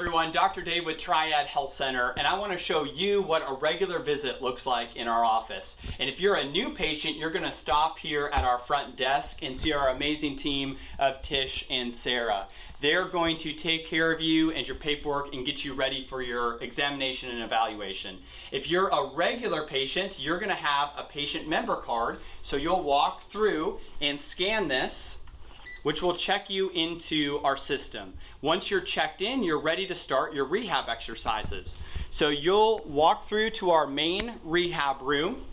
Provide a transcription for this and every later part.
everyone, Dr. Dave with Triad Health Center, and I want to show you what a regular visit looks like in our office. And if you're a new patient, you're going to stop here at our front desk and see our amazing team of Tish and Sarah. They're going to take care of you and your paperwork and get you ready for your examination and evaluation. If you're a regular patient, you're going to have a patient member card, so you'll walk through and scan this which will check you into our system. Once you're checked in, you're ready to start your rehab exercises. So you'll walk through to our main rehab room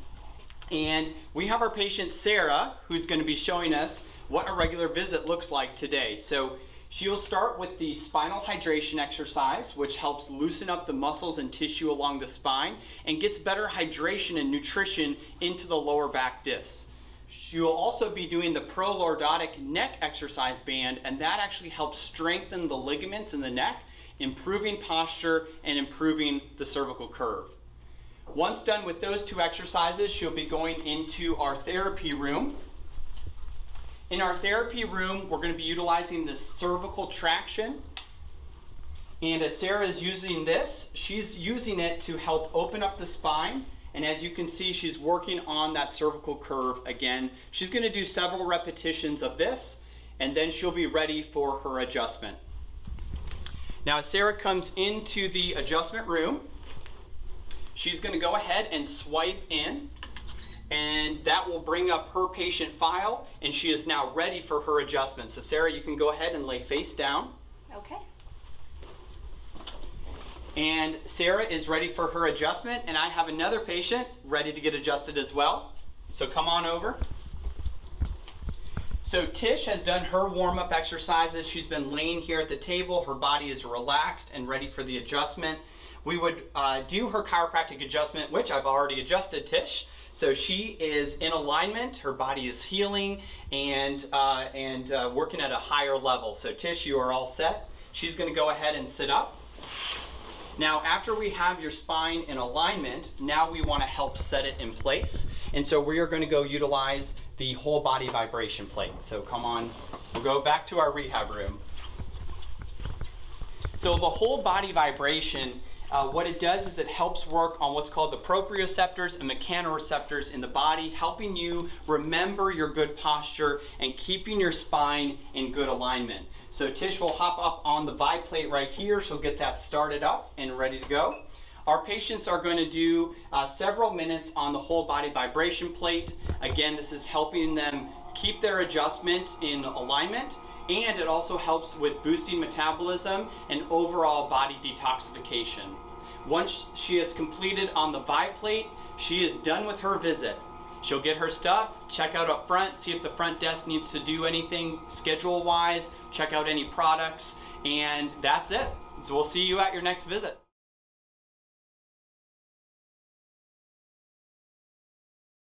and we have our patient Sarah who's going to be showing us what a regular visit looks like today. So she'll start with the spinal hydration exercise which helps loosen up the muscles and tissue along the spine and gets better hydration and nutrition into the lower back disc. You will also be doing the prolordotic neck exercise band, and that actually helps strengthen the ligaments in the neck, improving posture and improving the cervical curve. Once done with those two exercises, she'll be going into our therapy room. In our therapy room, we're going to be utilizing the cervical traction. And as Sarah is using this, she's using it to help open up the spine and as you can see, she's working on that cervical curve again. She's gonna do several repetitions of this, and then she'll be ready for her adjustment. Now, as Sarah comes into the adjustment room, she's gonna go ahead and swipe in, and that will bring up her patient file, and she is now ready for her adjustment. So Sarah, you can go ahead and lay face down. Okay. And Sarah is ready for her adjustment, and I have another patient ready to get adjusted as well. So come on over. So Tish has done her warm-up exercises. She's been laying here at the table. Her body is relaxed and ready for the adjustment. We would uh, do her chiropractic adjustment, which I've already adjusted Tish. So she is in alignment, her body is healing, and, uh, and uh, working at a higher level. So Tish, you are all set. She's gonna go ahead and sit up. Now, after we have your spine in alignment, now we wanna help set it in place. And so we are gonna go utilize the whole body vibration plate. So come on, we'll go back to our rehab room. So the whole body vibration uh, what it does is it helps work on what's called the proprioceptors and mechanoreceptors in the body, helping you remember your good posture and keeping your spine in good alignment. So Tish will hop up on the Vi plate right here. She'll get that started up and ready to go. Our patients are going to do uh, several minutes on the whole body vibration plate. Again, this is helping them keep their adjustment in alignment and it also helps with boosting metabolism and overall body detoxification. Once she is completed on the Vi plate, she is done with her visit. She'll get her stuff, check out up front, see if the front desk needs to do anything schedule wise, check out any products, and that's it. So we'll see you at your next visit.